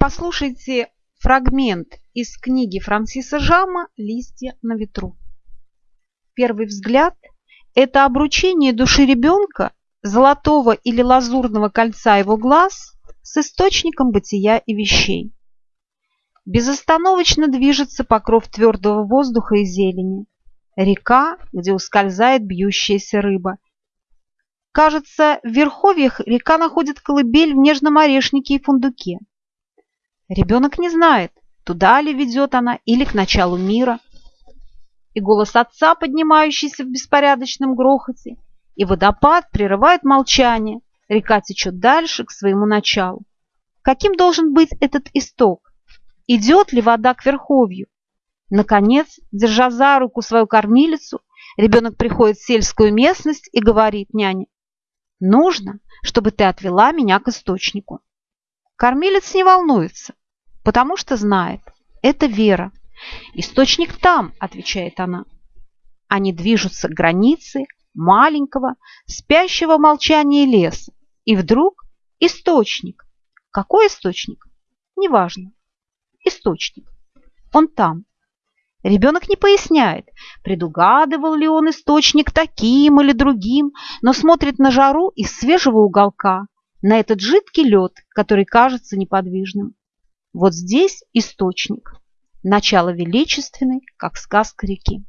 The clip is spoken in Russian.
Послушайте фрагмент из книги Франсиса Жама «Листья на ветру». Первый взгляд – это обручение души ребенка, золотого или лазурного кольца его глаз с источником бытия и вещей. Безостановочно движется покров твердого воздуха и зелени. Река, где ускользает бьющаяся рыба. Кажется, в верховьях река находит колыбель в нежном орешнике и фундуке. Ребенок не знает, туда ли ведет она или к началу мира. И голос отца, поднимающийся в беспорядочном грохоте, и водопад прерывает молчание. Река течет дальше, к своему началу. Каким должен быть этот исток? Идет ли вода к верховью? Наконец, держа за руку свою кормилицу, ребенок приходит в сельскую местность и говорит няне, «Нужно, чтобы ты отвела меня к источнику». Кормилец не волнуется потому что знает. Это вера. Источник там, отвечает она. Они движутся к границе маленького, спящего молчания леса. И вдруг источник. Какой источник? Неважно. Источник. Он там. Ребенок не поясняет, предугадывал ли он источник таким или другим, но смотрит на жару из свежего уголка, на этот жидкий лед, который кажется неподвижным. Вот здесь источник, начало величественной, как сказка реки.